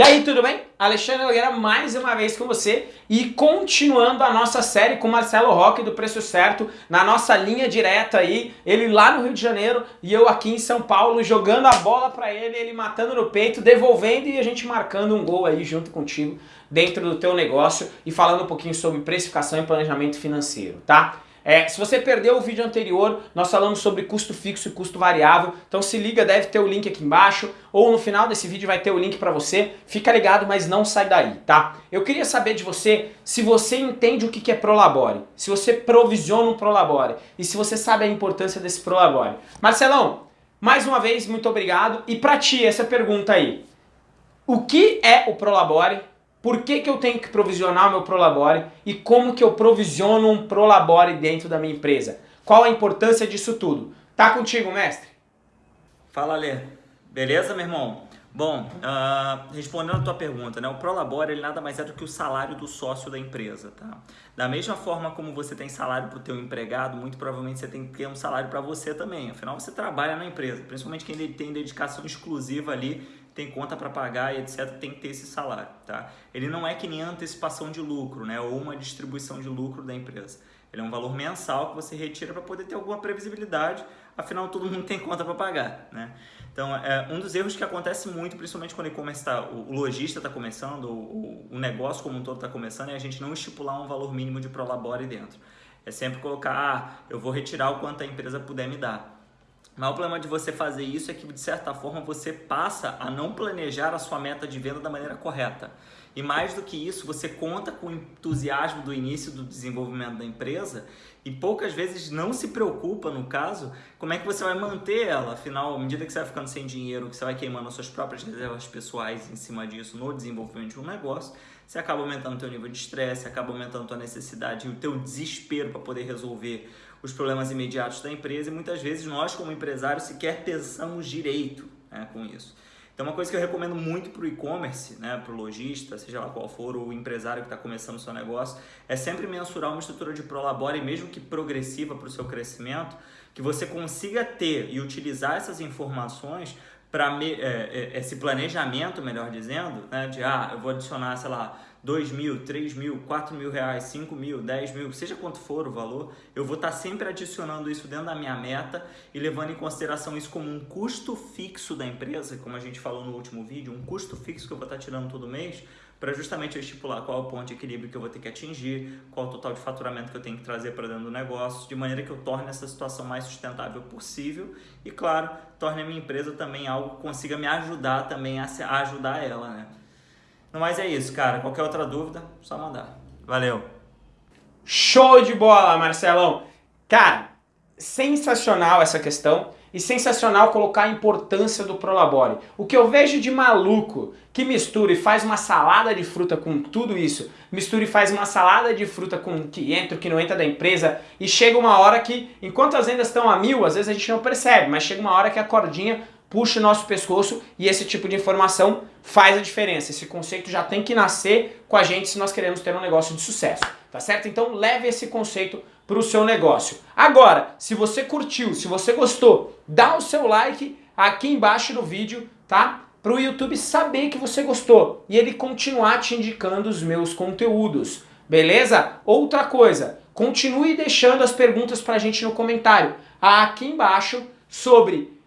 E aí, tudo bem? Alexandre Nogueira mais uma vez com você e continuando a nossa série com Marcelo Roque do Preço Certo, na nossa linha direta aí, ele lá no Rio de Janeiro e eu aqui em São Paulo, jogando a bola pra ele, ele matando no peito, devolvendo e a gente marcando um gol aí junto contigo dentro do teu negócio e falando um pouquinho sobre precificação e planejamento financeiro, tá? É, se você perdeu o vídeo anterior, nós falamos sobre custo fixo e custo variável, então se liga, deve ter o link aqui embaixo, ou no final desse vídeo vai ter o link para você, fica ligado, mas não sai daí, tá? Eu queria saber de você se você entende o que é Prolabore, se você provisiona um Prolabore, e se você sabe a importância desse Prolabore. Marcelão, mais uma vez, muito obrigado, e para ti, essa pergunta aí, o que é o Prolabore? Por que, que eu tenho que provisionar o meu Prolabore e como que eu provisiono um Prolabore dentro da minha empresa? Qual a importância disso tudo? Tá contigo, mestre? Fala, Lê. Beleza, meu irmão? Bom, uh, respondendo a tua pergunta, né, o Prolabore ele nada mais é do que o salário do sócio da empresa, tá? Da mesma forma como você tem salário para o teu empregado, muito provavelmente você tem que ter um salário para você também. Afinal, você trabalha na empresa, principalmente quem tem dedicação exclusiva ali tem conta para pagar e etc, tem que ter esse salário, tá? Ele não é que nem antecipação de lucro, né, ou uma distribuição de lucro da empresa. Ele é um valor mensal que você retira para poder ter alguma previsibilidade, afinal todo mundo tem conta para pagar, né? Então, é um dos erros que acontece muito, principalmente quando e tá, o lojista está começando, o, o negócio como um todo está começando, é a gente não estipular um valor mínimo de prolabore dentro. É sempre colocar, ah, eu vou retirar o quanto a empresa puder me dar. Mas o problema de você fazer isso é que, de certa forma, você passa a não planejar a sua meta de venda da maneira correta. E mais do que isso, você conta com o entusiasmo do início do desenvolvimento da empresa e poucas vezes não se preocupa, no caso, como é que você vai manter ela. Afinal, à medida que você vai ficando sem dinheiro, que você vai queimando as suas próprias reservas pessoais em cima disso no desenvolvimento de um negócio, você acaba aumentando o teu nível de estresse, acaba aumentando a tua necessidade e o teu desespero para poder resolver os problemas imediatos da empresa e muitas vezes nós como empresários sequer pensamos direito né, com isso. Então uma coisa que eu recomendo muito para o e-commerce, né, para o lojista, seja lá qual for o empresário que está começando o seu negócio, é sempre mensurar uma estrutura de Prolabore, mesmo que progressiva para o seu crescimento, que você consiga ter e utilizar essas informações para é, é, esse planejamento, melhor dizendo, né, de ah, eu vou adicionar, sei lá, 2 mil, 3 mil, 4 mil reais, 5 mil, 10 mil, seja quanto for o valor, eu vou estar sempre adicionando isso dentro da minha meta e levando em consideração isso como um custo fixo da empresa, como a gente falou no último vídeo, um custo fixo que eu vou estar tirando todo mês, para justamente eu estipular qual é o ponto de equilíbrio que eu vou ter que atingir, qual o total de faturamento que eu tenho que trazer para dentro do negócio, de maneira que eu torne essa situação mais sustentável possível e, claro, torne a minha empresa também algo que consiga me ajudar também a ajudar ela, né? Mas é isso, cara. Qualquer outra dúvida, só mandar. Valeu! Show de bola, Marcelão! Cara, sensacional essa questão e sensacional colocar a importância do Prolabore. O que eu vejo de maluco que mistura e faz uma salada de fruta com tudo isso, mistura e faz uma salada de fruta com o que entra, o que não entra da empresa, e chega uma hora que, enquanto as vendas estão a mil, às vezes a gente não percebe, mas chega uma hora que a cordinha puxa o nosso pescoço e esse tipo de informação faz a diferença. Esse conceito já tem que nascer com a gente se nós queremos ter um negócio de sucesso, tá certo? Então leve esse conceito para o seu negócio. Agora, se você curtiu, se você gostou, dá o seu like aqui embaixo no vídeo, tá? Para o YouTube saber que você gostou e ele continuar te indicando os meus conteúdos, beleza? Outra coisa, continue deixando as perguntas para a gente no comentário aqui embaixo sobre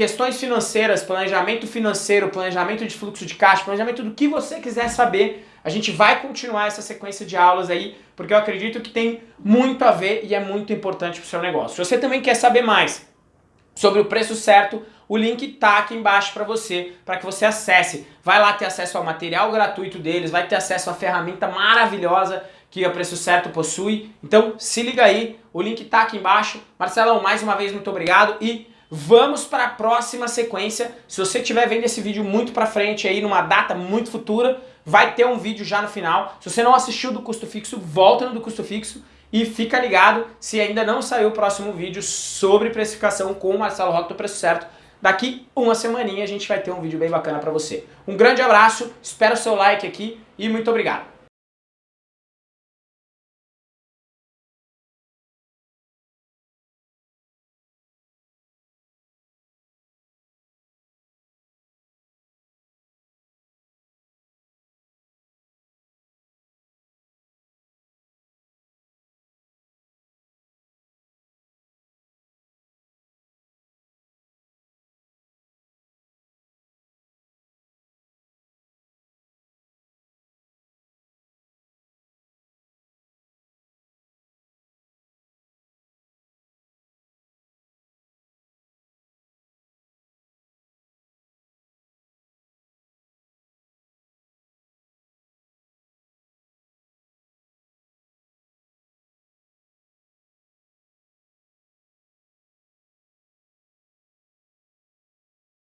questões financeiras, planejamento financeiro, planejamento de fluxo de caixa, planejamento do que você quiser saber, a gente vai continuar essa sequência de aulas aí, porque eu acredito que tem muito a ver e é muito importante para o seu negócio. Se você também quer saber mais sobre o preço certo, o link tá aqui embaixo para você, para que você acesse. Vai lá ter acesso ao material gratuito deles, vai ter acesso à ferramenta maravilhosa que o Preço Certo possui. Então se liga aí, o link tá aqui embaixo. Marcelão, mais uma vez muito obrigado e Vamos para a próxima sequência. Se você estiver vendo esse vídeo muito para frente aí, numa data muito futura, vai ter um vídeo já no final. Se você não assistiu do custo fixo, volta no do custo fixo e fica ligado se ainda não saiu o próximo vídeo sobre precificação com o Marcelo Roque do Preço Certo. Daqui uma semaninha a gente vai ter um vídeo bem bacana para você. Um grande abraço, espero o seu like aqui e muito obrigado.